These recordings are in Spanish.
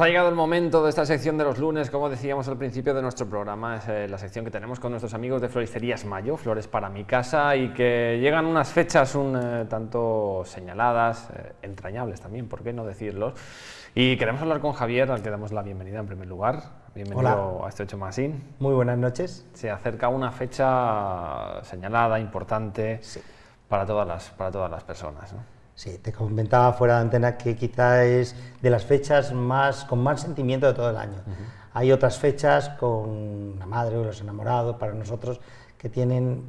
Pues ha llegado el momento de esta sección de los lunes, como decíamos al principio de nuestro programa, es eh, la sección que tenemos con nuestros amigos de Floristerías Mayo, Flores para mi casa, y que llegan unas fechas un eh, tanto señaladas, eh, entrañables también, ¿por qué no decirlo? Y queremos hablar con Javier, al que damos la bienvenida en primer lugar. Bienvenido a este 8 Masín. Muy buenas noches. Se acerca una fecha señalada, importante, para, todas las, para todas las personas. ¿no? Sí, te comentaba fuera de antena que quizá es de las fechas más, con más sentimiento de todo el año. Hay otras fechas con la madre o los enamorados para nosotros que tienen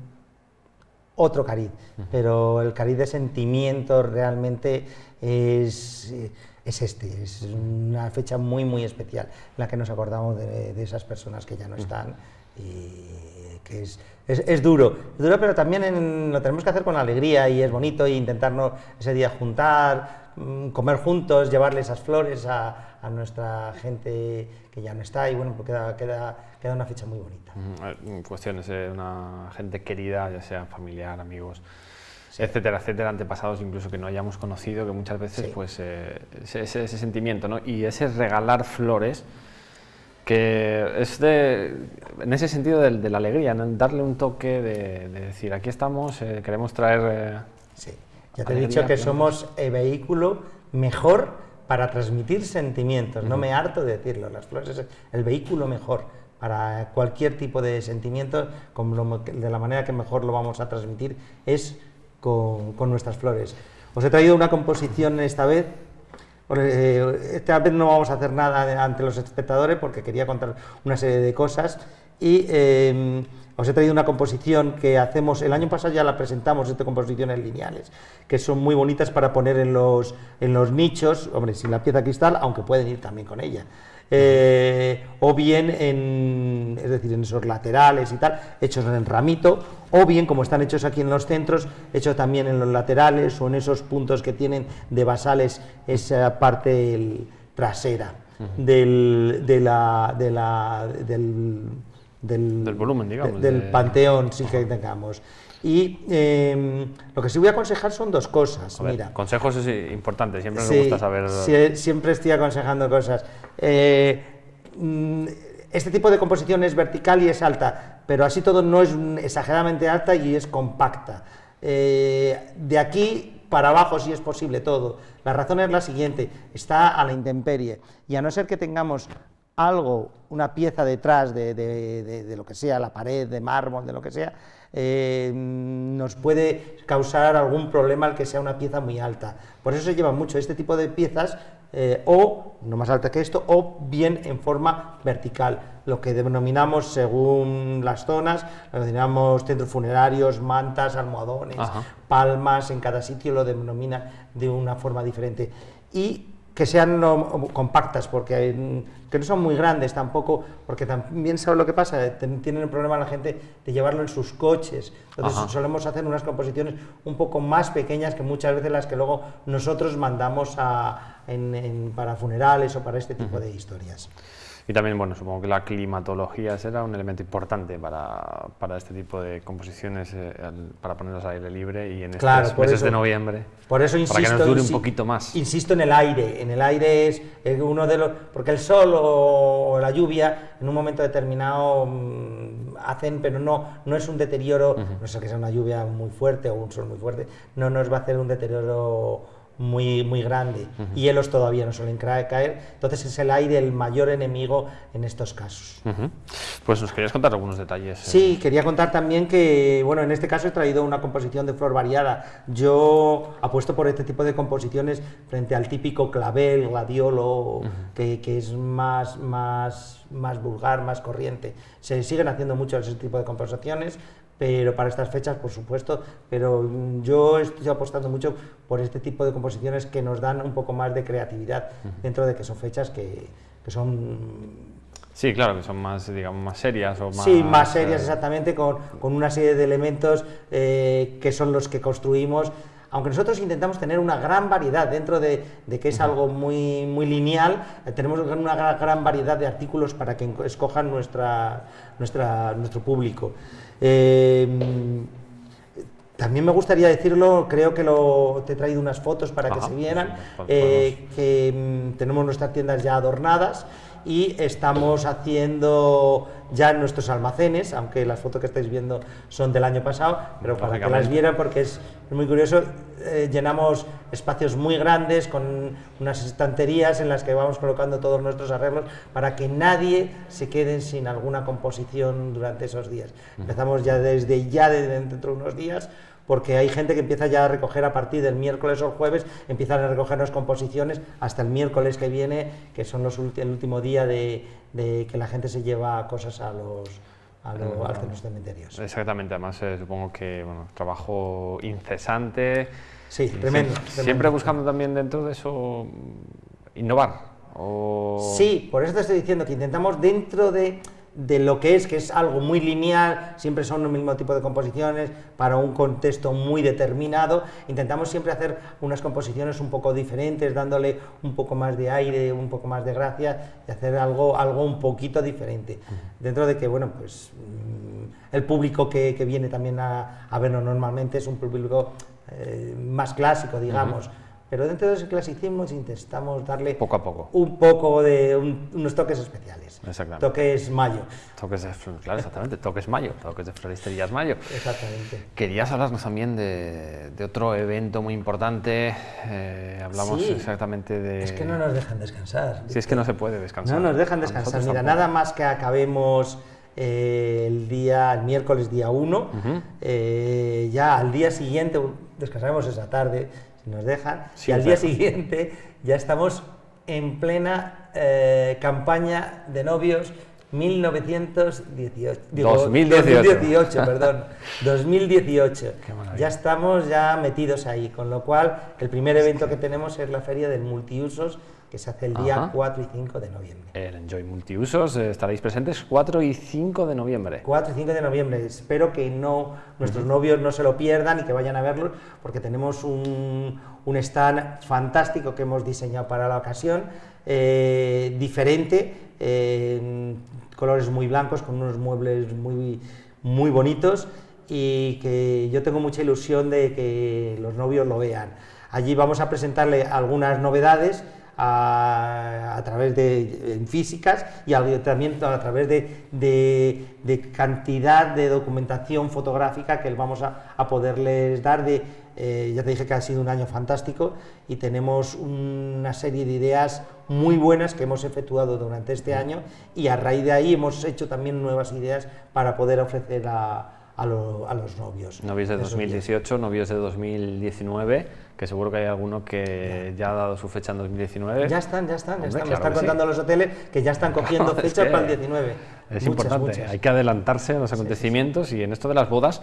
otro cariz, pero el cariz de sentimiento realmente es, es, este, es una fecha muy muy especial en la que nos acordamos de, de esas personas que ya no están y que es, es, duro, es duro, pero también lo tenemos que hacer con alegría y es bonito y intentarnos ese día juntar, mm, comer juntos, llevarle esas flores a, a, nuestra gente que ya no está y bueno, pues queda, queda, queda una fecha muy bonita. Cuestiones de una gente querida, ya sea familiar, amigos. etcétera, etcétera, antepasados incluso que no hayamos conocido, que muchas veces pues eh, ese, ese, sentimiento, ¿no? Y ese regalar flores, que es de, en ese sentido de, la alegría, darle un toque de, decir, aquí estamos, eh, queremos traer... Eh, sí, ya te he dicho que somos el vehículo mejor para transmitir sentimientos, no me harto de decirlo, las flores es el vehículo mejor para cualquier tipo de sentimiento, de la manera que mejor lo vamos a transmitir es con, con nuestras flores. Os he traído una composición esta vez eh, esta vez no vamos a hacer nada ante los espectadores porque quería contar una serie de cosas y em, os he traído una composición que hacemos, el año pasado ya la presentamos, estas composiciones lineales, que son muy bonitas para poner en los, en los nichos, hombre, sin la pieza cristal, aunque pueden ir también con ella. Eh, o bien en, es decir, en esos laterales y tal, hechos en ramito, o bien como están hechos aquí en los centros, hechos también en los laterales o en esos puntos que tienen de basales esa parte trasera del, de la, de la, del, del, volumen, digamos. del panteón sí que tengamos. Y em, lo que sí voy a aconsejar son dos cosas. Mira, consejos es importante, siempre nos gusta saber. siempre estoy aconsejando cosas. Eh, mm, este tipo de composición es vertical y es alta, pero así todo no es exageradamente alta y es compacta. Eh, de aquí para abajo si es posible todo. La razón es la siguiente, está a la intemperie y a no ser que tengamos algo, una pieza detrás de, lo que sea, la pared, de mármol, de lo que sea, eh, nos puede causar algún problema al que sea una pieza muy alta. Por eso se lleva mucho este tipo de piezas, eh, o, no más alta que esto, o bien en forma vertical, lo que denominamos según las zonas, lo denominamos centros funerarios, mantas, almohadones, palmas, en cada sitio lo denomina de una forma diferente. Y que sean compactas, porque que no son muy grandes tampoco, porque también sabe lo que pasa, tienen el problema la gente de llevarlo en sus coches, entonces solemos hacer unas composiciones un poco más pequeñas que muchas veces las que luego nosotros mandamos a, para funerales o para este tipo de historias. Y también, bueno, supongo que la climatología será un elemento importante para, para este tipo de composiciones, eh, para ponerlas al aire libre y en estos meses de noviembre. Por eso insisto, para que nos dure un poquito más. Insisto en el aire. En el aire es uno de los. Porque el sol o, la lluvia en un momento determinado mm, hacen, pero no, no es un deterioro, no sé que sea una lluvia muy fuerte o un sol muy fuerte, no nos va a hacer un deterioro muy, muy grande y hielos todavía no suelen caer, entonces es el aire el mayor enemigo en estos casos. Pues nos querías contar algunos detalles. Eh. Sí, quería contar también que, bueno, en este caso he traído una composición de flor variada. Yo apuesto por este tipo de composiciones frente al típico clavel, gladiolo, que, que, es más, más, más vulgar, más corriente. Se siguen haciendo mucho ese tipo de composiciones, pero para estas fechas, por supuesto, pero yo estoy apostando mucho por este tipo de composiciones que nos dan un poco más de creatividad dentro de que son fechas que, que son Sí, claro, que son más, digamos, más serias o más... Sí, más serias, eh, exactamente, con, con, una serie de elementos eh, que son los que construimos, aunque nosotros intentamos tener una gran variedad dentro de, de que es algo muy, muy lineal, eh, tenemos una gran variedad de artículos para que escojan nuestra, nuestra, nuestro público. Eh, también me gustaría decirlo, creo que lo, te he traído unas fotos para que se vieran, eh, que mm, tenemos nuestras tiendas ya adornadas y estamos haciendo ya nuestros almacenes, aunque las fotos que estáis viendo son del año pasado, pero para que las vieran porque es muy curioso, eh, llenamos espacios muy grandes con unas estanterías en las que vamos colocando todos nuestros arreglos para que nadie se quede sin alguna composición durante esos días. Empezamos ya desde ya, de dentro de unos días, porque hay gente que empieza ya a recoger a partir del miércoles o el jueves, empiezan a recogernos composiciones hasta el miércoles que viene, que son los el último día de, de que la gente se lleva cosas a los, a lo- a los cementerios. Exactamente, además eh, supongo que bueno, trabajo incesante. Sí, tremendo, siempre, tremendo. siempre buscando también dentro de eso innovar. O... Sí, por eso te estoy diciendo que intentamos dentro de, de lo que es, que es algo muy lineal, siempre son el mismo tipo de composiciones, para un contexto muy determinado, intentamos siempre hacer unas composiciones un poco diferentes, dándole un poco más de aire, un poco más de gracia y hacer algo, algo un poquito diferente. Dentro de que, bueno, pues mm, el público que, que viene también a, a vernos normalmente es un público eh, más clásico, digamos. Pero dentro de ese clasicismo intentamos darle Poco a poco. un poco de un- unos toques especiales. Exactamente. Toques mayo. Toques de, claro, exactamente, toques mayo, toques de floristerías mayo. Exactamente. Querías hablarnos también de, de otro evento muy importante. eh, hablamos Sí. exactamente de. Es que no nos dejan descansar. Si es que no se puede descansar. No nos dejan descansar. Mira, tampoco. nada más que acabemos eh, el día, el miércoles día 1, eh, ya al día siguiente, descansaremos esa tarde, si nos dejan, Sí, y al día siguiente ya estamos en plena eh, campaña de novios 1918. digo, 2018. 2018, perdón. 2018. Qué maravilla. Ya estamos ya metidos ahí, con lo cual el primer evento que tenemos es la feria del multiusos que se hace el día Ajá. 4 y 5 de noviembre. El Enjoy Multiusos, eh, estaréis presentes 4 y 5 de noviembre. 4 y 5 de noviembre. Espero que no nuestros novios no se lo pierdan y que vayan a verlo, porque tenemos un, un stand fantástico que hemos diseñado para la ocasión, eh, diferente, eh, colores muy blancos, con unos muebles muy, muy bonitos y que yo tengo mucha ilusión de que los novios lo vean. Allí vamos a presentarle algunas novedades a, a través de en físicas y al- también a través de, de- de cantidad de documentación fotográfica que vamos a, a poderles dar. De, eh, ya te dije que ha sido un año fantástico y tenemos una serie de ideas muy buenas que hemos efectuado durante este año y a raíz de ahí hemos hecho también nuevas ideas para poder ofrecer a, a lo- a los novios. Novios de esos días. 2018, novios de 2019, que seguro que hay alguno que ya ha dado su fecha en 2019. Ya están, ya están, ya Hombre, están. Me están que sí. contando los hoteles que ya están cogiendo Es fechas que para el 19. Es Muchas, importante, muchas. hay que adelantarse a los acontecimientos y en esto de las bodas,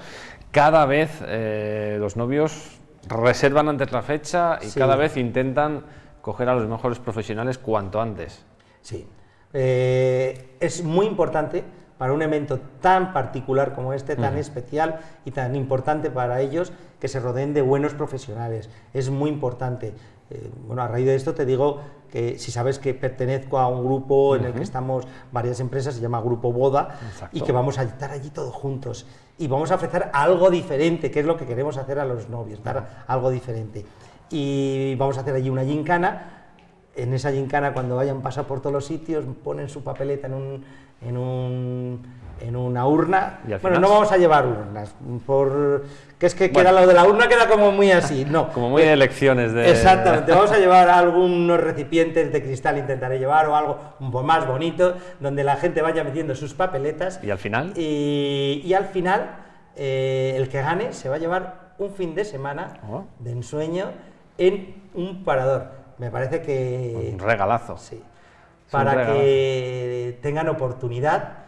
cada vez eh, los novios reservan antes la fecha y cada vez intentan coger a los mejores profesionales cuanto antes. Sí. Eh, es muy importante para un evento tan particular como este, tan especial y tan importante para ellos, que se rodeen de buenos profesionales. Es muy importante. Eh, bueno, a raíz de esto te digo que si sabes que pertenezco a un grupo en el que estamos varias empresas, se llama Grupo Boda, Exacto. y que vamos a estar allí todos juntos. Y vamos a ofrecer algo diferente, que es lo que queremos hacer a los novios, dar algo diferente. Y vamos a hacer allí una gincana, en esa gincana cuando vayan pasar por todos los sitios ponen su papeleta en un en un en una urna bueno final- no vamos a llevar urnas por que es que Bueno. queda lo de la urna queda como muy así no Como muy de elecciones de... Exactamente, vamos a llevar algunos recipientes de cristal, intentaré llevar, o algo un poco más bonito, donde la gente vaya metiendo sus papeletas. ¿Y al final? Y, y al final, eh, el que gane se va a llevar un fin de semana Oh. de ensueño en un parador. Me parece que. Un regalazo. Sí. Para regalazo. que tengan oportunidad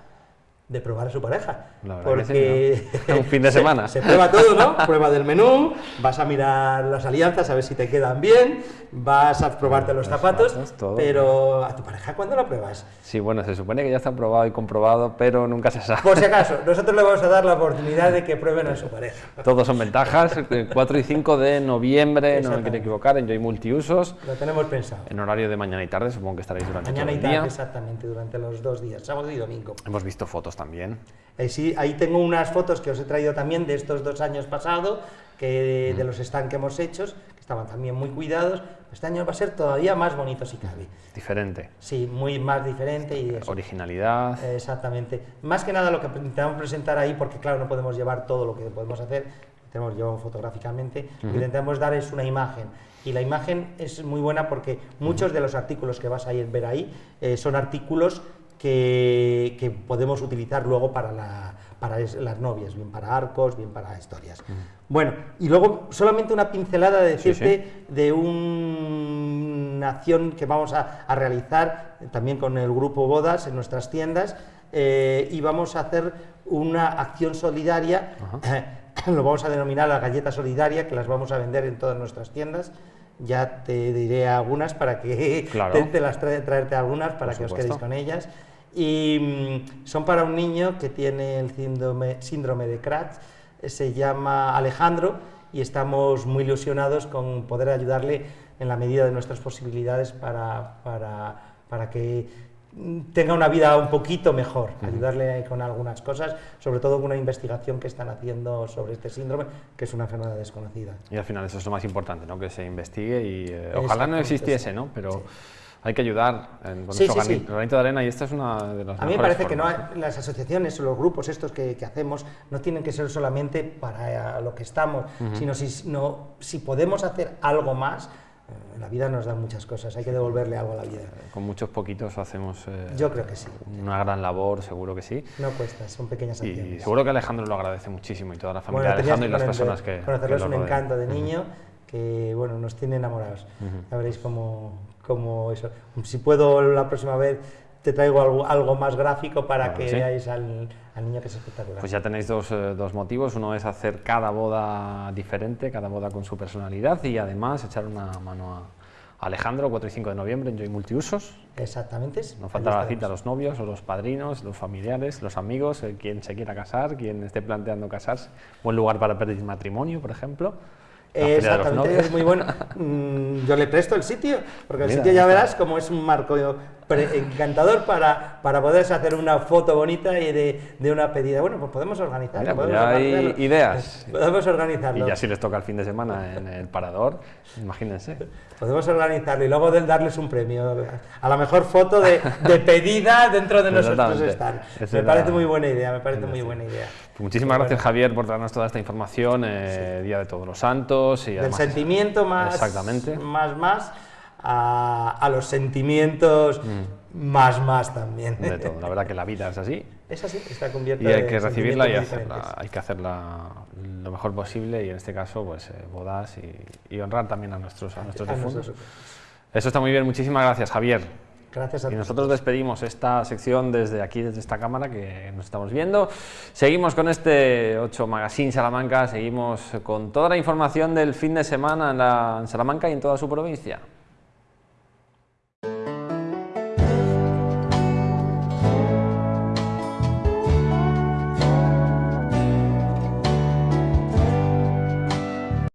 de probar a su pareja. La verdad que Porque sí, ¿no? Un fin de se- semana. Se, prueba todo, ¿no? Prueba del menú, vas a mirar las alianzas a ver si te quedan bien, vas a probarte los Los zapatos, zapatos, pero a tu pareja ¿cuándo la pruebas? Sí, bueno, se supone que ya está probado y comprobado, pero nunca se sabe. Por si acaso, nosotros le vamos a dar la oportunidad de que prueben a su pareja. Todos son ventajas. eh, 4 y 5 de noviembre, no me quiero equivocar, en Joy Multiusos. Lo tenemos pensado. En horario de mañana y tarde, supongo que estaréis durante Mañana todo y el tarde, día. exactamente, durante los dos días, sábado y domingo. Hemos visto fotos también. Eh, sí, ahí tengo unas fotos que os he traído también de estos dos años pasados, que, de los stands que hemos hecho, que estaban también muy cuidados. Este año va a ser todavía más bonito si cabe. Diferente. Sí, muy más diferente y eso. Originalidad. Exactamente. Más que nada lo que intentamos presentar ahí, porque claro, no podemos llevar todo lo que podemos hacer, tenemos llevado fotográficamente, lo que intentamos dar es una imagen. Y la imagen es muy buena porque muchos de los artículos que vas a ir ver ahí eh, son artículos que, que, podemos utilizar luego para, la, para las novias, bien para arcos, bien para historias. Bueno, y luego solamente una pincelada de decirte de una acción que vamos a, a, realizar también con el grupo Bodas en nuestras tiendas eh, y vamos a hacer una acción solidaria, lo vamos a denominar la galleta solidaria, que las vamos a vender en todas nuestras tiendas. Ya te diré algunas para que te, las traerte algunas para que os quedéis con ellas y mm, son para un niño que tiene el síndrome, síndrome de Kratz, se llama Alejandro y estamos muy ilusionados con poder ayudarle en la medida de nuestras posibilidades para, para, para que tenga una vida un poquito mejor, ayudarle con algunas cosas, sobre todo con una investigación que están haciendo sobre este síndrome, que es una enfermedad desconocida. Y al final eso es lo más importante, ¿no? que se investigue y eh, ojalá no existiese, ¿no? pero hay que ayudar en, con sí, granito de arena y esta es una de las A mí me parece que no las asociaciones o los grupos estos que, hacemos no tienen que ser solamente para lo que estamos, sino si, si podemos hacer algo más, eh, la vida nos da muchas cosas, hay que devolverle algo a la vida. Con muchos poquitos hacemos eh, Yo creo que sí. una gran labor, seguro que sí. No cuesta, son pequeñas acciones. Y seguro que Alejandro lo agradece muchísimo y toda la familia de Alejandro y las personas que... Conocerlo es un encanto de niño que bueno, nos tiene enamorados. Ya veréis cómo, como eso. Si puedo la próxima vez te traigo algo, algo más gráfico para que veáis al, al, niño que es espectacular. Pues ya tenéis dos, eh, dos, motivos, uno es hacer cada boda diferente, cada boda con su personalidad y además echar una mano a Alejandro, 4 y 5 de noviembre en Joy Multiusos. Exactamente. No falta la cita a los novios o los padrinos, los familiares, los amigos, eh, quien se quiera casar, quien esté planteando casarse. Buen lugar para pedir matrimonio, por ejemplo. Exactamente, es muy bueno. Mm, yo le presto el sitio, porque el sitio ya verás como es un marco encantador para, para poder hacer una foto bonita y de, de una pedida. Bueno, pues podemos organizarlo. Pues ya hay ideas. Podemos organizarlo. Y ya si les toca el fin de semana en el parador, imagínense. Podemos organizarlo y luego darles un premio a la mejor foto de, de pedida dentro de nosotros stands. Me parece muy buena idea, me parece muy buena idea. Pues muchísimas gracias Javier por darnos toda esta información, eh, Día de Todos los Santos. Y Del sentimiento más, exactamente. más, más a, los sentimientos mm. más, más también. De todo, la verdad que la vida es así. Es así, está cubierta Y hay que recibirla y hacerla, hay que hacerla lo mejor posible y en este caso pues eh, bodas y, honrar también a nuestros, a nuestros difuntos. Eso está muy bien, muchísimas gracias Javier. Gracias a y nosotros despedimos esta sección desde aquí, desde esta cámara que nos estamos viendo. Seguimos con este 8 Magazine Salamanca, seguimos con toda la información del fin de semana en, la, en Salamanca y en toda su provincia.